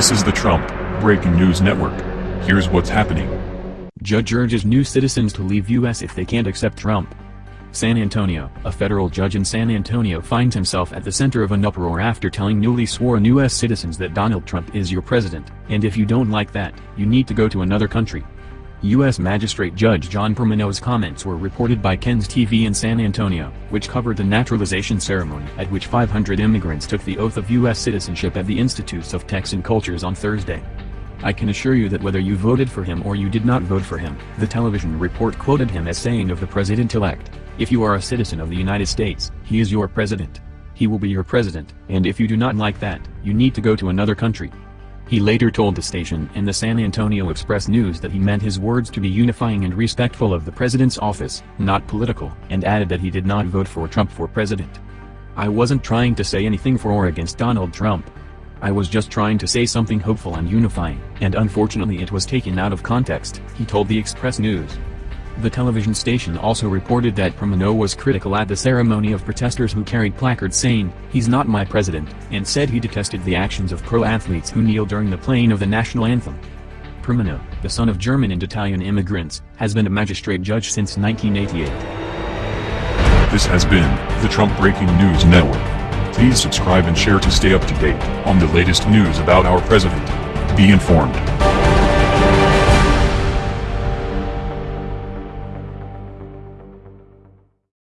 This is the Trump Breaking News Network. Here's what's happening. Judge urges new citizens to leave U.S. if they can't accept Trump. San Antonio, a federal judge in San Antonio finds himself at the center of an uproar after telling newly sworn U.S. citizens that Donald Trump is your president, and if you don't like that, you need to go to another country. U.S. Magistrate Judge John Primomo's comments were reported by KENS TV in San Antonio, which covered the naturalization ceremony at which 500 immigrants took the oath of U.S. citizenship at the Institutes of Texan Cultures on Thursday. I can assure you that whether you voted for him or you did not vote for him, the television report quoted him as saying of the president-elect, if you are a citizen of the United States, he is your president. He will be your president, and if you do not like that, you need to go to another country. He later told the station and the San Antonio Express News that he meant his words to be unifying and respectful of the president's office, not political, and added that he did not vote for Trump for president. I wasn't trying to say anything for or against Donald Trump. I was just trying to say something hopeful and unifying, and unfortunately it was taken out of context, he told the Express News. The television station also reported that Primomo was critical at the ceremony of protesters who carried placards saying, he's not my president, and said he detested the actions of pro-athletes who kneel during the playing of the national anthem. Primomo, the son of German and Italian immigrants, has been a magistrate judge since 1988. This has been the Trump Breaking News Network. Please subscribe and share to stay up to date on the latest news about our president. Be informed.